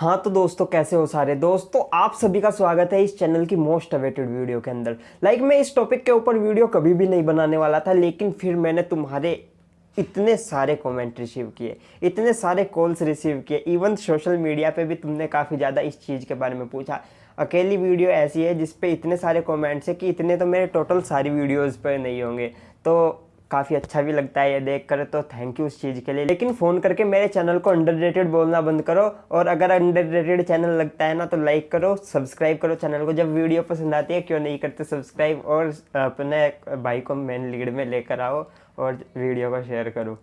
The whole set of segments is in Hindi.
हाँ तो दोस्तों, कैसे हो सारे? दोस्तों, आप सभी का स्वागत है इस चैनल की मोस्ट अवेटेड वीडियो के अंदर। लाइक मैं इस टॉपिक के ऊपर वीडियो कभी भी नहीं बनाने वाला था, लेकिन फिर मैंने तुम्हारे इतने सारे कमेंट रिसीव किए, इतने सारे कॉल्स रिसीव किए। इवन सोशल मीडिया पे भी तुमने काफ़ी ज़्यादा इस चीज़ के बारे में पूछा। अकेली वीडियो ऐसी है जिसपे इतने सारे कमेंट्स है कि इतने तो मेरे टोटल सारी वीडियोज़ पर नहीं होंगे। तो काफ़ी अच्छा भी लगता है ये देख कर तो थैंक यू उस चीज़ के लिए। लेकिन फ़ोन करके मेरे चैनल को अंडर बोलना बंद करो, और अगर अंडर चैनल लगता है ना तो लाइक करो सब्सक्राइब करो चैनल को। जब वीडियो पसंद आती है, क्यों नहीं करते सब्सक्राइब और अपने भाई को मेन लीड में लेकर आओ, और वीडियो को शेयर करो।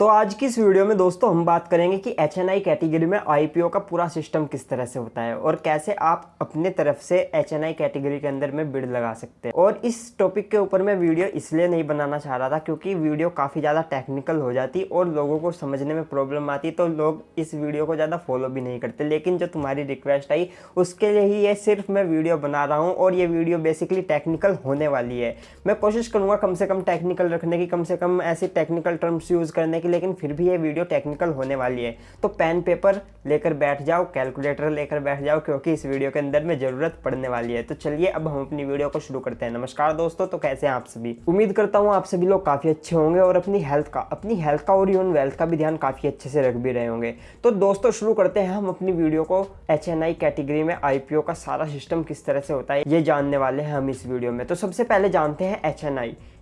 तो आज की इस वीडियो में दोस्तों हम बात करेंगे कि एच एन आई कैटेगरी में आई पी ओ का पूरा सिस्टम किस तरह से होता है और कैसे आप अपने तरफ़ से एच एन आई कैटेगरी के अंदर में बिड लगा सकते हैं। और इस टॉपिक के ऊपर मैं वीडियो इसलिए नहीं बनाना चाह रहा था क्योंकि वीडियो काफ़ी ज़्यादा टेक्निकल हो जाती और लोगों को समझने में प्रॉब्लम आती तो लोग इस वीडियो को ज़्यादा फॉलो भी नहीं करते। लेकिन जो तुम्हारी रिक्वेस्ट आई, उसके लिए ही ये सिर्फ़ मैं वीडियो बना रहा हूँ और ये वीडियो बेसिकली टेक्निकल होने वाली है। मैं कोशिश करूँगा कम से कम टेक्निकल रखने की, कम से कम ऐसे टेक्निकल टर्म्स यूज़ करने की लेकिन फिर भी ये वीडियो टेक्निकल होने वाली है। तो पेन पेपर लेकर बैठ जाओ कैलकुलेटर लेकर बैठ जाओ, क्योंकि इस वीडियो के अंदर में ज़रूरत पड़ने वाली है। तो चलिए, अब हम अपनी वीडियो को शुरू करते हैं। नमस्कार दोस्तों तो कैसे हैं आप सभी? उम्मीद करता हूँ आप सभी लोग काफ़ी अच्छे होंगे और अपनी हेल्थ का, अपनी हेल्थ का और यून वेल्थ का भी ध्यान काफ़ी अच्छे से रख भी रहे होंगे। तो दोस्तों, शुरू करते हैं हम अपनी वीडियो को। एच कैटेगरी में आई का सारा सिस्टम किस तरह से होता है, ये जानने वाले हैं हम इस वीडियो में। तो सबसे पहले जानते हैं एच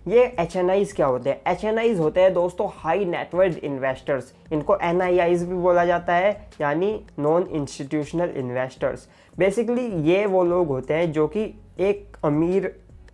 ये एच क्या होते हैं? एच होते हैं दोस्तों हाई नेटवर्थ इन्वेस्टर्स इनको एन भी बोला जाता है, यानी नॉन इंस्टीट्यूशनल इन्वेस्टर्स बेसिकली ये वो लोग होते हैं जो कि एक अमीर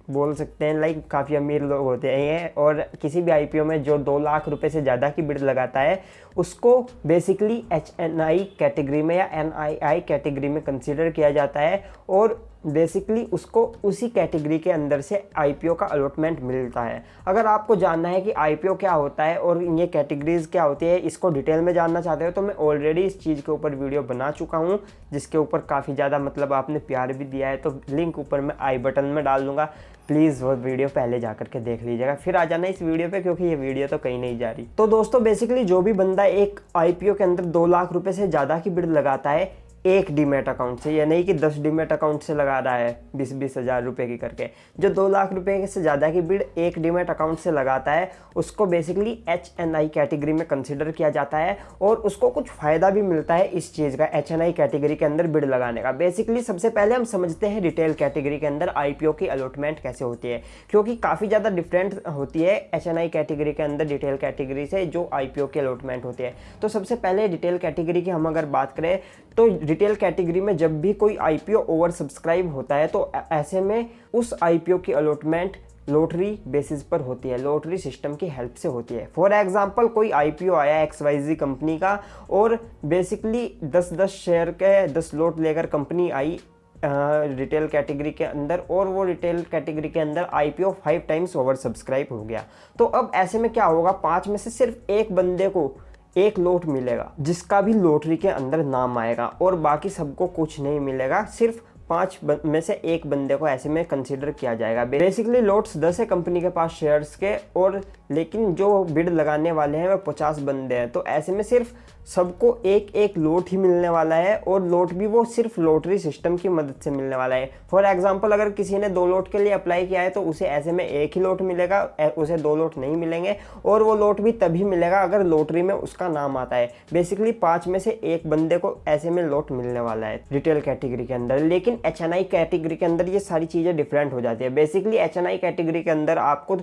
बोल सकते हैं लाइक काफ़ी अमीर लोग होते हैं और किसी भी आईपीओ में जो दो लाख रुपए से ज़्यादा की बिड लगाता है, उसको basically H N I category में या एन आई आई कैटेगरी में कंसिडर किया जाता है, और बेसिकली उसको उसी कैटेगरी के अंदर से आईपीओ का अलॉटमेंट मिलता है। अगर आपको जानना है कि आईपीओ क्या होता है और ये कैटेगरीज क्या होती है, इसको डिटेल में जानना चाहते हो तो मैं ऑलरेडी इस चीज़ के ऊपर वीडियो बना चुका हूँ, जिसके ऊपर काफ़ी ज़्यादा मतलब आपने प्यार भी दिया है तो लिंक ऊपर मैं आई बटन में डाल दूँगा। प्लीज़ वो वीडियो पहले जा करके देख लीजिएगा। फिर आ जाना इस वीडियो पे, क्योंकि ये वीडियो तो कहीं नहीं जा रही। तो दोस्तों बेसिकली जो भी बंदा एक आईपीओ के अंदर दो लाख रुपए से ज़्यादा की बिड लगाता है एक डीमेट अकाउंट से, या नहीं कि दस डीमेट अकाउंट से लगा रहा है, बीस बीस हज़ार रुपये की करके। जो दो लाख रुपए से ज़्यादा की बिड एक डीमेट अकाउंट से लगाता है, उसको basically H N I category में कंसिडर किया जाता है और उसको कुछ फ़ायदा भी मिलता है इस चीज़ का एच एन आई कैटेगरी के अंदर बिड लगाने का। बेसिकली सबसे पहले हम समझते हैं रिटेल कैटेगरी के अंदर आई पी ओ की अलॉटमेंट कैसे होती है, क्योंकि काफ़ी ज़्यादा डिफरेंट होती है एच एन आई कैटेगरी के अंदर डिटेल कैटेगरी से जो आई पी ओ की अलॉटमेंट होती है। तो सबसे पहले डिटेल कैटेगरी की हम अगर बात करें तो रिटेल कैटेगरी में जब भी कोई आईपीओ ओवर सब्सक्राइब होता है तो ऐसे में उस आईपीओ की अलॉटमेंट लॉटरी बेसिस पर होती है लॉटरी सिस्टम की हेल्प से होती है। फॉर एग्जांपल कोई आईपीओ आया एक्स वाई जी कंपनी का, और बेसिकली 10 10 शेयर के 10 लॉट लेकर कंपनी आई रिटेल कैटेगरी के अंदर, और वो रिटेल कैटेगरी के अंदर IPO five times over subscribe हो गया। तो अब ऐसे में क्या होगा, पाँच में से सिर्फ़ एक बंदे को एक लोट मिलेगा, जिसका भी लोटरी के अंदर नाम आएगा और बाकी सबको कुछ नहीं मिलेगा, सिर्फ़ पाँच में से एक बंदे को ऐसे में कंसीडर किया जाएगा। बेसिकली लोट्स दस है कंपनी के पास शेयर्स के, और लेकिन जो बिड लगाने वाले हैं, वो पचास बंदे हैं। तो ऐसे में सिर्फ़ सबको एक एक लोट ही मिलने वाला है, और लोट भी वो सिर्फ़ लोटरी सिस्टम की मदद से मिलने वाला है। फॉर एग्ज़ाम्पल अगर किसी ने दो लोट के लिए अप्लाई किया है तो उसे ऐसे में एक ही लोट मिलेगा उसे दो लोट नहीं मिलेंगे, और वो लोट भी तभी मिलेगा अगर लोटरी में उसका नाम आता है। बेसिकली पाँच में से एक बंदे को ऐसे में लोट मिलने वाला है रिटेल कैटेगरी के अंदर। लेकिन एचएनआई कैटेगरी के अंदर ये सारी चीज़ें डिफरेंट हो जाती है। बेसिकली एचएनआई कैटेगरी के अंदर आपको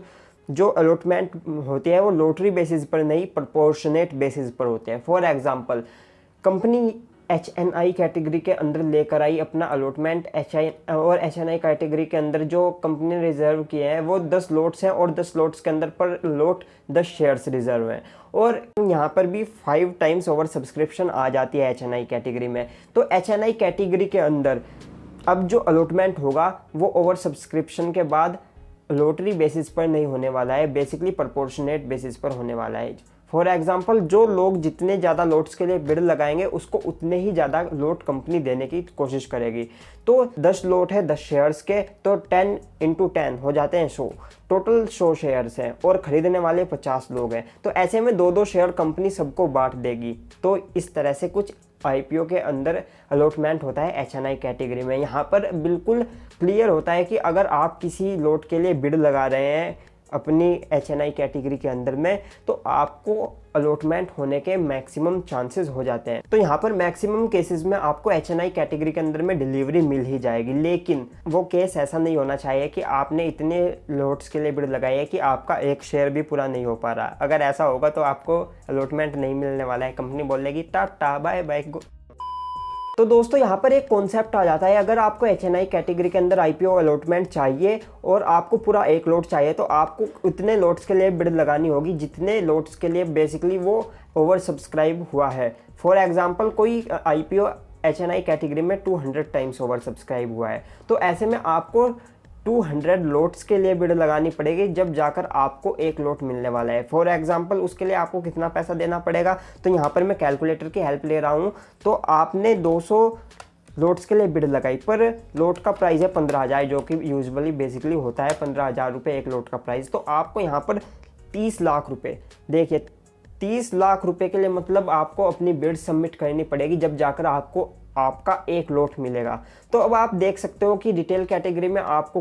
जो अलॉटमेंट होती है, वो लोटरी बेसिस पर नहीं प्रपोर्शनेट बेसिस पर होते हैं। For example company H N I category के अंदर लेकर आई अपना अलॉटमेंट एच आई और एच एन आई कैटेगरी के अंदर जो कंपनी ने रिज़र्व किए हैं, वो दस लोट्स हैं और दस लोट्स के अंदर पर लोट दस शेयर्स रिज़र्व हैं। और यहाँ पर भी फाइव टाइम्स ओवर सब्सक्रिप्शन आ जाती है एच एन आई कैटेगरी में। तो एच एन आई कैटेगरी के अंदर अब जो अलॉटमेंट होगा, वो ओवर सब्सक्रिप्शन के बाद लोटरी बेसिस पर नहीं होने वाला है बेसिकली प्रपोर्शनेट बेसिस पर होने वाला है। फॉर एग्ज़ाम्पल जो लोग जितने ज़्यादा लोट्स के लिए बिड लगाएँगे, उसको उतने ही ज़्यादा लोट कंपनी देने की कोशिश करेगी। तो 10 लोट है 10 शेयर्स के तो 10 इंटू टेन हो जाते हैं सो। टोटल सौ शेयर्स हैं और ख़रीदने वाले 50 लोग हैं। तो ऐसे में दो दो शेयर कंपनी सबको बांट देगी। तो इस तरह से कुछ आईपीओ के अंदर अलॉटमेंट होता है एचएनआई कैटेगरी में। यहाँ पर बिल्कुल क्लियर होता है कि अगर आप किसी लोट के लिए बिड लगा रहे हैं अपनी एच एन आई कैटेगरी के अंदर में तो आपको अलॉटमेंट होने के मैक्सिमम चांसेस हो जाते हैं। तो यहाँ पर मैक्सिमम केसेस में आपको एच एन आई कैटेगरी के अंदर में डिलीवरी मिल ही जाएगी। लेकिन वो केस ऐसा नहीं होना चाहिए कि आपने इतने लोट्स के लिए बिड लगाई है कि आपका एक शेयर भी पूरा नहीं हो पा रहा। अगर ऐसा होगा तो आपको अलॉटमेंट नहीं मिलने वाला है। कंपनी बोलेगी, टाटा बाय बाय तो दोस्तों, यहाँ पर एक कॉन्सेप्ट आ जाता है। अगर आपको एचएनआई कैटेगरी के अंदर आईपीओ अलॉटमेंट चाहिए और आपको पूरा एक लोट चाहिए तो आपको उतने लोट्स के लिए बिड लगानी होगी जितने लोट्स के लिए बेसिकली वो ओवर सब्सक्राइब हुआ है। फॉर एग्ज़ाम्पल कोई आई एच कैटेगरी में 200 टाइम्स ओवर सब्सक्राइब हुआ है। तो ऐसे में आपको 200 लोट्स के लिए बिड लगानी पड़ेगी जब जाकर आपको एक लोट मिलने वाला है। फॉर एग्जांपल उसके लिए आपको कितना पैसा देना पड़ेगा? तो यहाँ पर मैं कैलकुलेटर की हेल्प ले रहा हूँ। तो आपने 200 लोट्स के लिए बिड लगाई, पर लोट का प्राइस है पंद्रह हज़ार, जो कि यूजुअली बेसिकली होता है पंद्रह हज़ार रुपये एक लोट का प्राइस तो आपको यहाँ पर तीस लाख रुपये देखिए, तीस लाख रुपए के लिए मतलब आपको अपनी बिड सबमिट करनी पड़ेगी जब जाकर आपको आपका एक लोट मिलेगा। तो अब आप देख सकते हो कि रिटेल कैटेगरी में आपको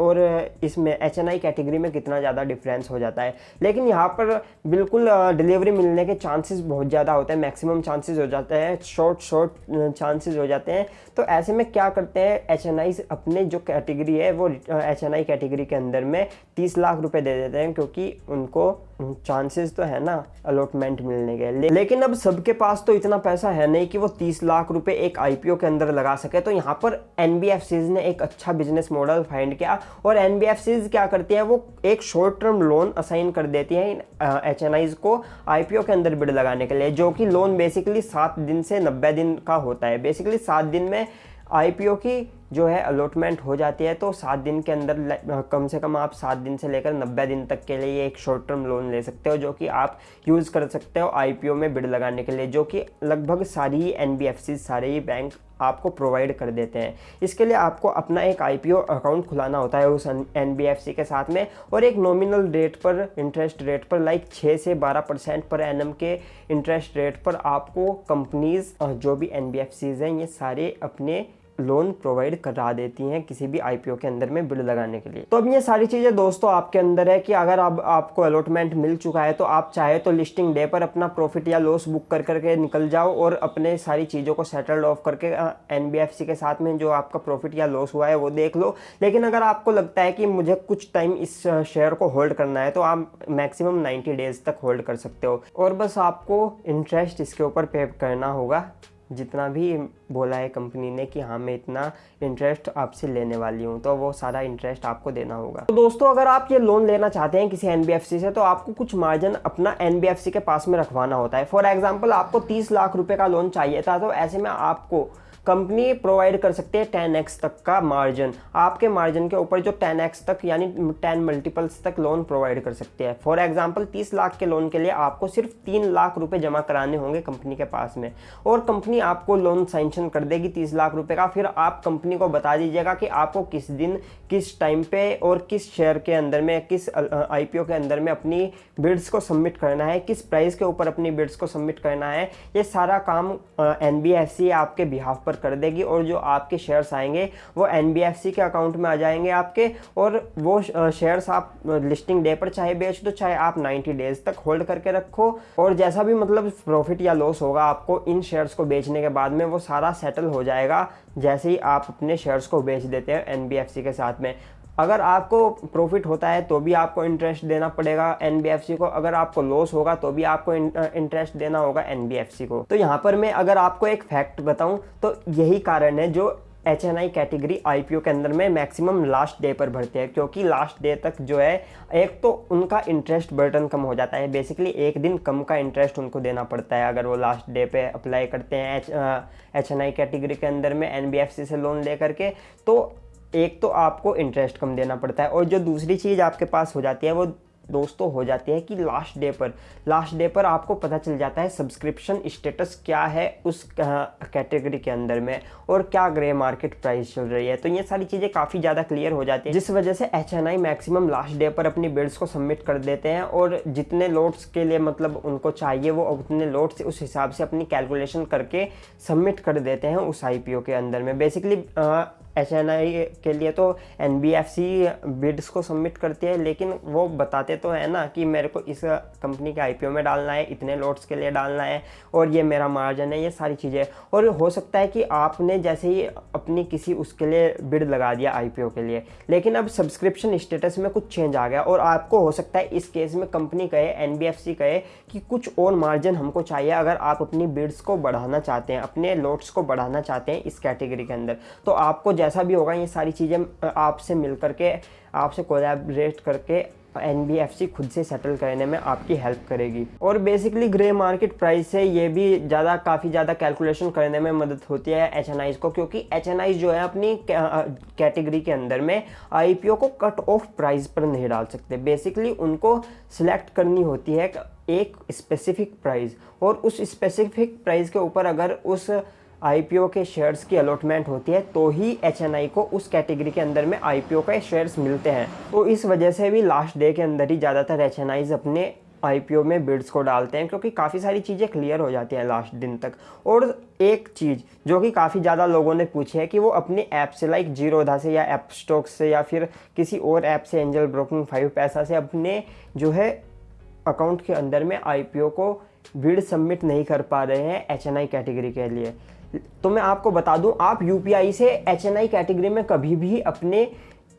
और इसमें एच एन आई कैटेगरी में कितना ज़्यादा डिफरेंस हो जाता है। लेकिन यहाँ पर बिल्कुल डिलीवरी मिलने के चांसेस बहुत ज़्यादा होते हैं। मैक्सिमम चांसेस हो जाते हैं। शॉर्ट शॉर्ट चांसेस हो जाते हैं। तो ऐसे में क्या करते हैं? एच एन आई अपने जो कैटेगरी है वो एच एन आई कैटेगरी के अंदर में तीस लाख रुपये दे देते हैं क्योंकि उनको चांसेस तो है ना अलॉटमेंट मिलने के। ले, लेकिन अब सबके पास तो इतना पैसा है नहीं कि वो तीस लाख रुपए एक आईपीओ के अंदर लगा सके। तो यहाँ पर एन ने एक अच्छा बिज़नेस मॉडल फाइंड किया। और एन क्या करती है, वो एक शॉर्ट टर्म लोन असाइन कर देती है एच एन को आईपीओ के अंदर बिड लगाने के लिए, जो कि लोन बेसिकली सात दिन से नब्बे दिन का होता है। बेसिकली सात दिन में आईपीओ की जो है अलॉटमेंट हो जाती है तो सात दिन के अंदर कम से कम आप सात दिन से लेकर नब्बे दिन तक के लिए एक शॉर्ट टर्म लोन ले सकते हो, जो कि आप यूज़ कर सकते हो आईपीओ में बिड लगाने के लिए, जो कि लगभग सारी ही एन सारे ही बैंक आपको प्रोवाइड कर देते हैं। इसके लिए आपको अपना एक आईपीओ अकाउंट खुलाना होता है उस एनबीएफसी के साथ में और एक नॉमिनल रेट पर इंटरेस्ट रेट पर लाइक छः से बारह परसेंट पर एनएम के इंटरेस्ट रेट पर आपको कंपनीज़ जो भी एन हैं, ये सारे अपने लोन प्रोवाइड करा देती हैं किसी भी आईपीओ के अंदर में बिल लगाने के लिए। तो अब ये सारी चीज़ें दोस्तों आपके अंदर है कि अगर अब आपको अलॉटमेंट मिल चुका है तो आप चाहे तो लिस्टिंग डे पर अपना प्रॉफिट या लॉस बुक कर करके निकल जाओ और अपने सारी चीज़ों को सेटल्ड ऑफ़ करके एनबीएफसी के साथ में जो आपका प्रॉफिट या लॉस हुआ है वो देख लो। लेकिन अगर आपको लगता है कि मुझे कुछ टाइम इस शेयर को होल्ड करना है तो आप मैक्सिमम नाइन्टी डेज़ तक होल्ड कर सकते हो। और बस आपको इंटरेस्ट इसके ऊपर पे करना होगा। जितना भी बोला है कंपनी ने कि हाँ मैं इतना इंटरेस्ट आपसे लेने वाली हूँ तो वो सारा इंटरेस्ट आपको देना होगा। तो दोस्तों, अगर आप ये लोन लेना चाहते हैं किसी एनबीएफसी से तो आपको कुछ मार्जिन अपना एनबीएफसी के पास में रखवाना होता है। फॉर एग्ज़ाम्पल आपको तीस लाख रुपए का लोन चाहिए था तो ऐसे में आपको कंपनी प्रोवाइड कर सकती है टेन एक्स तक का मार्जिन आपके मार्जिन के ऊपर जो टेन एक्स तक, यानी टेन मल्टीपल्स तक लोन प्रोवाइड कर सकती है। फॉर एग्ज़ाम्पल तीस लाख के लोन के लिए आपको सिर्फ़ तीन लाख रुपए जमा कराने होंगे कंपनी के पास में। और कंपनी आपको लोन सैंक्शन कर देगी तीस लाख रुपए का। फिर आप कंपनी को बता दीजिएगा कि आपको किस दिन, किस टाइम पे और किस शेयर के अंदर में, किस आईपीओ के अंदर में अपनी बिड्स को सबमिट करना है, किस प्राइस के ऊपर अपनी बिड्स को सबमिट करना है। ये सारा काम एनबीएफसी आपके बिहाफ पर कर देगी और जो आपके शेयर्स आएँगे, वो एन के अकाउंट में आ जाएँगे आपके और वो शेयर्स आप लिस्टिंग डे पर चाहे बेच दो, चाहे आप 90 डेज़ तक होल्ड करके रखो और जैसा भी मतलब प्रॉफिट या लॉस होगा आपको, इन शेयर्स को बेचने के बाद में वो सारा सेटल हो जाएगा जैसे ही आप अपने शेयर्स को बेच देते हैं एनबीएफसी के साथ में। अगर आपको प्रॉफिट होता है तो भी आपको इंटरेस्ट देना पड़ेगा एनबीएफसी को। अगर आपको लॉस होगा तो भी आपको इंटरेस्ट देना होगा एनबीएफसी को। तो यहाँ पर मैं अगर आपको एक फैक्ट बताऊँ तो यही कारण है जो H N I category I P O के अंदर में मैक्सिमम लास्ट डे पर भरते हैं। क्योंकि लास्ट डे तक जो है, एक तो उनका इंटरेस्ट बर्टन कम हो जाता है। बेसिकली एक दिन कम का इंटरेस्ट उनको देना पड़ता है। अगर वो लास्ट डे पे अप्लाई करते हैं H H N I category के अंदर में एन बी एफ़ सी से लोन ले करके तो एक तो आपको इंटरेस्ट कम देना पड़ता है और जो दूसरी चीज़ आपके पास हो जाती है, वो दोस्तों हो जाती है कि लास्ट डे पर। लास्ट डे पर आपको पता चल जाता है सब्सक्रिप्शन स्टेटस क्या है उस कैटेगरी के अंदर में और क्या ग्रे मार्केट प्राइस चल रही है। तो ये सारी चीज़ें काफ़ी ज़्यादा क्लियर हो जाती है, जिस वजह से H N I maximum last day पर अपनी बिल्ड्स को सबमिट कर देते हैं और जितने लोड्स के लिए मतलब उनको चाहिए, वो उतने लोड्स उस हिसाब से अपनी कैलकुलेशन करके सबमिट कर देते हैं उस आई पी ओ के अंदर में। बेसिकली एच के लिए तो एनबीएफसी बिड्स को सबमिट करती है, लेकिन वो बताते तो है ना कि मेरे को इस कंपनी के आईपीओ में डालना है, इतने लोड्स के लिए डालना है, और ये मेरा मार्जिन है, ये सारी चीज़ें और हो सकता है कि आपने जैसे ही अपनी किसी उसके लिए बिड लगा दिया आईपीओ के लिए, लेकिन अब सब्सक्रिप्शन स्टेटस में कुछ चेंज आ गया, और आपको हो सकता है इस केस में कंपनी कहे NBFC कहे कि कुछ और मार्जिन हमको चाहिए अगर आप अपनी बिड्स को बढ़ाना चाहते हैं, अपने लोड्स को बढ़ाना चाहते हैं इस कैटेगरी के अंदर। तो आपको जैसा भी होगा, ये सारी चीज़ें आपसे मिल करके, आपसे कोलैबोरेट करके एनबीएफसी खुद से सेटल करने में आपकी हेल्प करेगी। और बेसिकली ग्रे मार्केट प्राइस से ये भी ज़्यादा, काफ़ी ज़्यादा कैलकुलेशन करने में मदद होती है एच को, क्योंकि एच जो है अपनी कैटेगरी के अंदर में आईपीओ को कट ऑफ़ प्राइस पर नहीं डाल सकते। बेसिकली उनको सिलेक्ट करनी होती है एक स्पेसिफिक प्राइस और उस स्पेसिफिक प्राइस के ऊपर अगर उस आईपीओ के शेयर्स की अलॉटमेंट होती है तो ही एचएनआई को उस कैटेगरी के अंदर में आईपीओ के शेयर्स मिलते हैं। तो इस वजह से भी लास्ट डे के अंदर ही ज़्यादातर एच अपने आईपीओ में बिड्स को डालते हैं, क्योंकि काफ़ी सारी चीज़ें क्लियर हो जाती हैं लास्ट दिन तक। और एक चीज़ जो कि काफ़ी ज़्यादा लोगों ने पूछी है कि वो अपने ऐप से लाइक जीरोधा से या ऐप स्टॉक से या फिर किसी और ऐप से एंजल ब्रोकिंग फाइव पैसा से अपने जो है अकाउंट के अंदर में आईपीओ को बिड सबमिट नहीं कर पा रहे हैं एचएनआई कैटेगरी के लिए। तो मैं आपको बता दूँ, आप यूपीआई से एचएनआई कैटेगरी में कभी भी अपने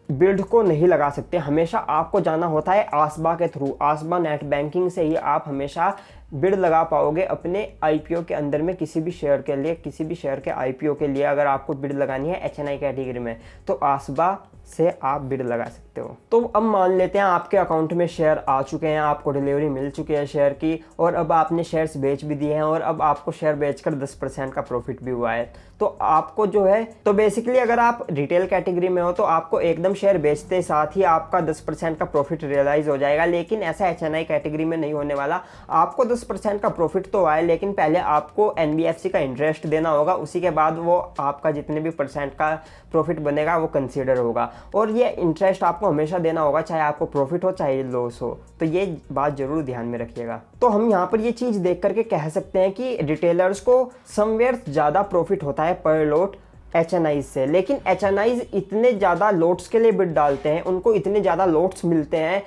बिल्ड को नहीं लगा सकते। हमेशा आपको जाना होता है आसबा के थ्रू आसबा नेट बैंकिंग से ही आप हमेशा बिड लगा पाओगे अपने आईपीओ के अंदर में किसी भी शेयर के लिए, किसी भी शेयर के आईपीओ के लिए अगर आपको बिड लगानी है एचएनआई कैटेगरी में। तो आसबा से आप बिड लगा सकते हो। तो अब मान लेते हैं आपके अकाउंट में शेयर आ चुके हैं, आपको डिलीवरी मिल चुकी है शेयर की, और अब आपने शेयर्स बेच भी दिए हैं, और अब आपको शेयर बेचकर 10 परसेंट का प्रॉफिट भी हुआ है। तो आपको जो है तो बेसिकली अगर आप रिटेल कैटेगरी में हो तो आपको एकदम शेयर बेचते साथ ही आपका 10 परसेंट का प्रॉफिट रियलाइज़ हो जाएगा। लेकिन ऐसा एचएनआई कैटेगरी में नहीं होने वाला। आपको 10 परसेंट का प्रॉफिट तो आए लेकिन पहले आपको एन का इंटरेस्ट देना होगा। उसी के बाद वो आपका जितने भी परसेंट का प्रॉफिट बनेगा, वो कंसिडर होगा। और ये इंटरेस्ट आपको हमेशा देना होगा, चाहे आपको प्रॉफिट हो, चाहे लॉस हो। तो ये बात ज़रूर ध्यान में रखिएगा। तो हम यहाँ पर ये चीज़ देख करके कह सकते हैं कि रिटेलर्स को समवेयर ज़्यादा प्रॉफिट होता है। पर लोट एच से। लेकिन एचएनआई इतने ज़्यादा लोट्स के लिए बिड डालते हैं उनको इतने ज़्यादा लोट्स मिलते हैं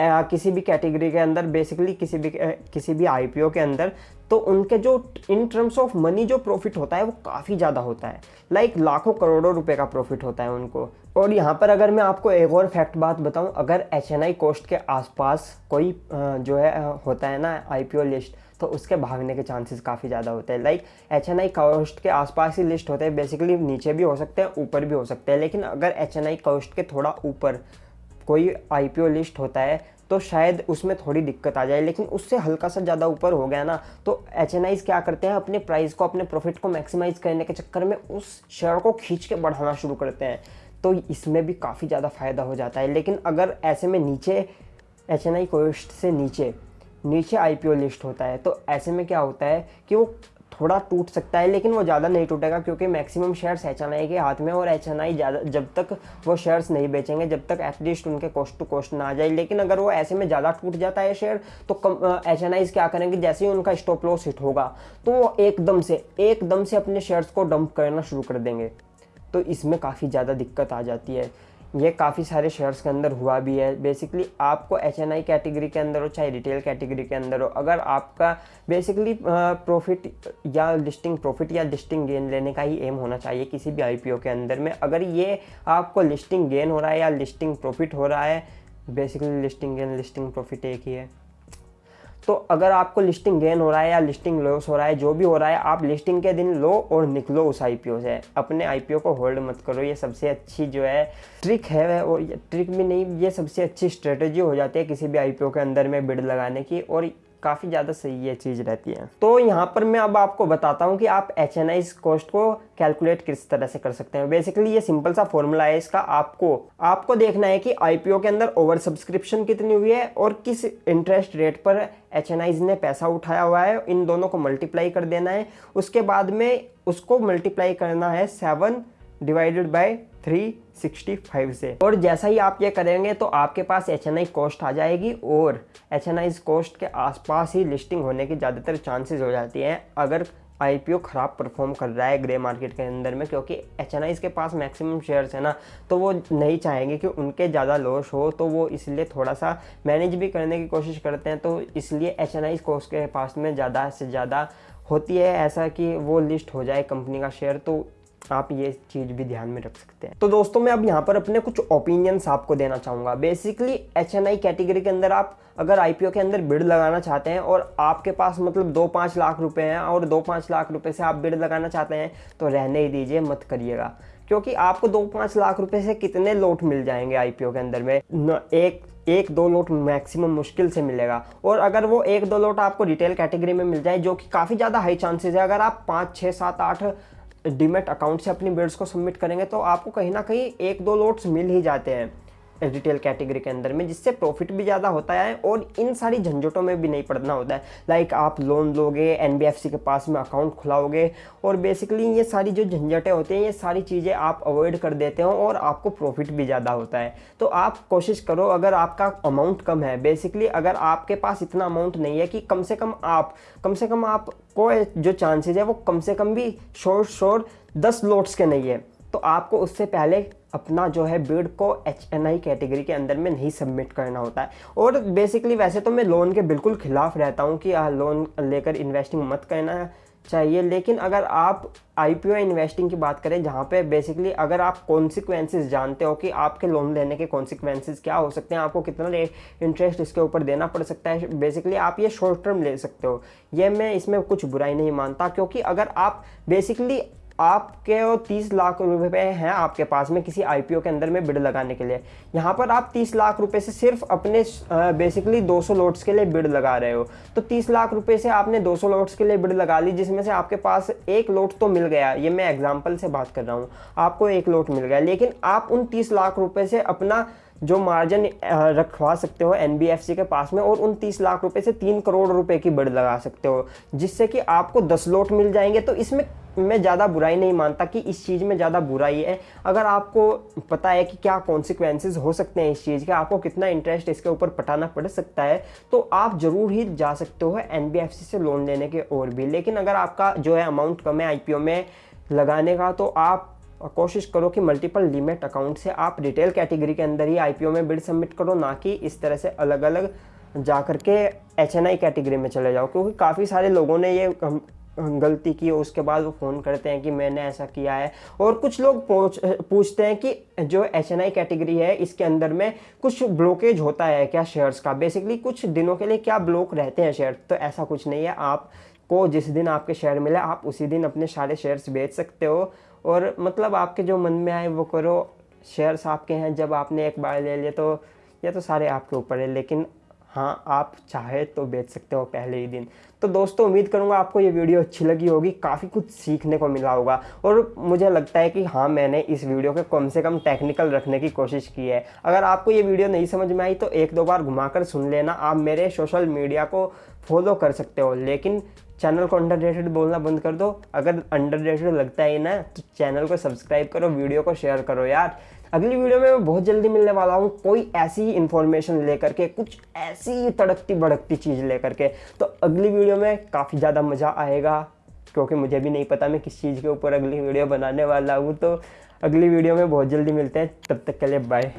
आ, किसी भी कैटेगरी के अंदर बेसिकली किसी भी किसी भी आईपीओ के अंदर तो उनके जो इन टर्म्स ऑफ़ मनी जो प्रॉफिट होता है वो काफ़ी ज़्यादा होता है। लाइक लाखों करोड़ों रुपए का प्रॉफिट होता है उनको। और यहाँ पर अगर मैं आपको एक और फैक्ट बात बताऊँ अगर एच एन कोस्ट के आसपास कोई जो है होता है ना आईपीओ लिस्ट तो उसके भागने के चांसेस काफ़ी ज़्यादा होते हैं। Like H N I cost के आसपास ही लिस्ट होते हैं। बेसिकली नीचे भी हो सकते हैं, ऊपर भी हो सकते हैं। लेकिन अगर एच एन आई कोस्ट के थोड़ा ऊपर कोई आई पी ओ लिस्ट होता है तो शायद उसमें थोड़ी दिक्कत आ जाए। लेकिन उससे हल्का सा ज़्यादा ऊपर हो गया ना तो एचएनआई क्या करते हैं? अपने प्राइस को, अपने प्रॉफिट को मैक्सिमाइज करने के चक्कर में उस शेयर को खींच के बढ़ाना शुरू करते हैं। तो इसमें भी काफ़ी ज़्यादा फ़ायदा हो जाता है। लेकिन अगर ऐसे में नीचे एच एन आई कोस्ट से नीचे नीचे आईपीओ लिस्ट होता है तो ऐसे में क्या होता है कि वो थोड़ा टूट सकता है, लेकिन वो ज़्यादा नहीं टूटेगा क्योंकि मैक्सिमम शेयर्स एचएनआई के हाथ में और एचएनआई ज़्यादा, जब तक वो शेयर्स नहीं बेचेंगे, जब तक एटलीस्ट उनके कॉस्ट टू कॉस्ट ना आ जाए। लेकिन अगर वो ऐसे में ज़्यादा टूट जाता है शेयर तो कम एच क्या करेंगे? जैसे ही उनका स्टॉप लॉस हिट होगा तो वो एकदम से एकदम से अपने शेयर्स को डंप करना शुरू कर देंगे। तो इसमें काफ़ी ज़्यादा दिक्कत आ जाती है। ये काफ़ी सारे शेयर्स के अंदर हुआ भी है। बेसिकली आपको एच एन आई कैटेगरी के अंदर हो, चाहे रिटेल कैटेगरी के अंदर हो, अगर आपका बेसिकली प्रॉफिट या लिस्टिंग प्रॉफिट या लिस्टिंग गेन लेने का ही एम होना चाहिए किसी भी आईपीओ के अंदर में। अगर ये आपको लिस्टिंग गेन हो रहा है या लिस्टिंग प्रॉफिट हो रहा है basically listing gain listing profit एक ही है। तो अगर आपको लिस्टिंग गेन हो रहा है या लिस्टिंग लॉस हो रहा है, जो भी हो रहा है, आप लिस्टिंग के दिन लो और निकलो उस आईपीओ से। अपने आईपीओ को होल्ड मत करो, ये सबसे अच्छी जो है ट्रिक है और ट्रिक भी नहीं, ये सबसे अच्छी स्ट्रेटजी हो जाती है किसी भी आईपीओ के अंदर में बिड लगाने की, और काफ़ी ज़्यादा सही ये चीज़ रहती है। तो यहाँ पर मैं अब आपको बताता हूँ कि आप एच एन कॉस्ट को कैलकुलेट किस तरह से कर सकते हैं। बेसिकली ये सिंपल सा फॉर्मूला है, इसका आपको आपको देखना है कि आईपीओ के अंदर ओवर सब्सक्रिप्शन कितनी हुई है और किस इंटरेस्ट रेट पर एच ने पैसा उठाया हुआ है, इन दोनों को मल्टीप्लाई कर देना है। उसके बाद में उसको मल्टीप्लाई करना है सेवन डिवाइडेड बाय 365 से। और जैसा ही आप ये करेंगे तो आपके पास एच एन आई कॉस्ट आ जाएगी और एच एन आई कॉस्ट के आसपास ही लिस्टिंग होने की ज़्यादातर चांसेस हो जाती हैं अगर आईपीओ ख़राब परफॉर्म कर रहा है ग्रे मार्केट के अंदर में, क्योंकि एचएनआई के पास मैक्सिमम शेयर्स है ना तो वो नहीं चाहेंगे कि उनके ज़्यादा लॉस हो तो वो इसलिए थोड़ा सा मैनेज भी करने की कोशिश करते हैं तो इसलिए एच एन कोस्ट के पास में ज़्यादा से ज़्यादा होती है, ऐसा कि वो लिस्ट हो जाए कंपनी का शेयर तो आप ये चीज़ भी ध्यान में रख सकते हैं। तो दोस्तों, मैं अब यहाँ पर अपने कुछ ओपिनियंस आपको देना चाहूँगा। Basically H N I category के अंदर आप अगर आईपीओ के अंदर बिड लगाना चाहते हैं और आपके पास मतलब दो पाँच लाख रुपए हैं और दो पाँच लाख रुपए से आप बिड लगाना चाहते हैं तो रहने ही दीजिए, मत करिएगा। क्योंकि आपको दो पाँच लाख रुपए से कितने लोट मिल जाएँगे आईपीओ के अंदर में? न, एक एक, दो लोट मैक्सिमम मुश्किल से मिलेगा। और अगर वो एक, दो लोट आपको रिटेल कैटेगरी में मिल जाए, जो कि काफ़ी ज़्यादा हाई चांसेस है, अगर आप पाँच छः सात, आठ डीमेट अकाउंट से अपनी बिड्स को सबमिट करेंगे तो आपको कहीं ना कहीं एक दो लोट्स मिल ही जाते हैं। रिटेल कैटेगरी के अंदर में, जिससे प्रॉफिट भी ज़्यादा होता है और इन सारी झंझटों में भी नहीं पड़ना होता है। लाइक आप लोन लोगे एनबीएफसी के पास में अकाउंट खुलाओगे और बेसिकली ये सारी जो झंझटें होती हैं, ये सारी चीज़ें आप अवॉइड कर देते हो और आपको प्रॉफिट भी ज़्यादा होता है। तो आप कोशिश करो, अगर आपका अमाउंट कम है बेसिकली अगर आपके पास इतना अमाउंट नहीं है कि कम से कम आप, कम से कम आपको जो चांसेज है वो कम से कम भी शोर शोर दस लोट्स के नहीं है। तो आपको उससे पहले अपना जो है बिड को एच एन आई कैटेगरी के अंदर में नहीं सबमिट करना होता है। और बेसिकली वैसे तो मैं लोन के बिल्कुल खिलाफ रहता हूँ कि लोन लेकर इन्वेस्टिंग मत करना चाहिए। लेकिन अगर आप आई पी ओ इन्वेस्टिंग की बात करें, जहाँ पे बेसिकली अगर आप कॉन्सिक्वेंसेस जानते हो कि आपके लोन लेने के कॉन्सिक्वेंसेस क्या हो सकते हैं, आपको कितना इंटरेस्ट इसके ऊपर देना पड़ सकता है। बेसिकली आप ये शॉर्ट टर्म ले सकते हो। ये मैं इसमें कुछ बुराई नहीं मानता, क्योंकि अगर आप बेसिकली आपके वो तीस लाख रुपए हैं आपके पास में किसी आईपीओ के अंदर में बिड लगाने के लिए। यहाँ पर आप तीस लाख रुपए से सिर्फ़ अपने बेसिकली 200 लोट्स के लिए बिड लगा रहे हो। तो तीस लाख रुपए से आपने 200 लोट्स के लिए बिड लगा ली, जिसमें से आपके पास एक लोट तो मिल गया। ये मैं एग्ज़ाम्पल से बात कर रहा हूँ। आपको एक लोट मिल गया। लेकिन आप उन तीस लाख रुपये से अपना जो मार्जिन रखवा सकते हो एनबीएफसी के पास में, और उन तीस लाख रुपए से तीन करोड़ रुपए की बिड लगा सकते हो, जिससे कि आपको दस लोट मिल जाएँगे। तो इसमें मैं ज़्यादा बुराई नहीं मानता कि इस चीज़ में ज़्यादा बुराई है। अगर आपको पता है कि क्या कॉन्सिक्वेंसेज हो सकते हैं इस चीज़ के, आपको कितना इंटरेस्ट इसके ऊपर पटाना पड़ सकता है तो आप ज़रूर ही जा सकते हो एनबीएफसी से लोन लेने के और भी। लेकिन अगर आपका जो है अमाउंट कम है आईपीओ में लगाने का तो आप कोशिश करो कि मल्टीपल लिमिट अकाउंट से आप रिटेल कैटेगरी के अंदर ही आईपीओ में बिड सबमिट करो, ना कि इस तरह से अलग अलग जा करके एच एन आई कैटेगरी में चले जाओ। क्योंकि काफ़ी सारे लोगों ने ये गलती की उसके बाद वो फ़ोन करते हैं कि मैंने ऐसा किया है। और कुछ लोग पूछते हैं कि जो एच एन आई कैटेगरी है, इसके अंदर में कुछ ब्लॉकेज होता है क्या शेयर्स का? बेसिकली कुछ दिनों के लिए क्या ब्लॉक रहते हैं शेयर तो ऐसा कुछ नहीं है। आप को जिस दिन आपके शेयर मिले, आप उसी दिन अपने सारे शेयर्स बेच सकते हो। और मतलब आपके जो मन में आए, वो करो शेयर्स आपके हैं। जब आपने एक बार ले लिए तो ये तो सारे आपके ऊपर है। लेकिन हाँ आप चाहे तो बेच सकते हो पहले ही दिन। तो दोस्तों, उम्मीद करूँगा आपको ये वीडियो अच्छी लगी होगी, काफ़ी कुछ सीखने को मिला होगा। और मुझे लगता है कि हाँ मैंने इस वीडियो के कम से कम टेक्निकल रखने की कोशिश की है। अगर आपको ये वीडियो नहीं समझ में आई तो एक दो बार घुमाकर सुन लेना। आप मेरे सोशल मीडिया को फॉलो कर सकते हो, लेकिन चैनल को अंडर बोलना बंद कर दो। अगर अंडर लगता है ना तो चैनल को सब्सक्राइब करो वीडियो को शेयर करो यार। अगली वीडियो में मैं बहुत जल्दी मिलने वाला हूँ कोई ऐसी इन्फॉर्मेशन लेकर के, कुछ ऐसी तड़कती भड़कती चीज़ लेकर के। तो अगली वीडियो में काफ़ी ज़्यादा मज़ा आएगा, क्योंकि मुझे भी नहीं पता मैं किस चीज़ के ऊपर अगली वीडियो बनाने वाला हूँ। तो अगली वीडियो में बहुत जल्दी मिलते हैं, तब तक के लिए बाय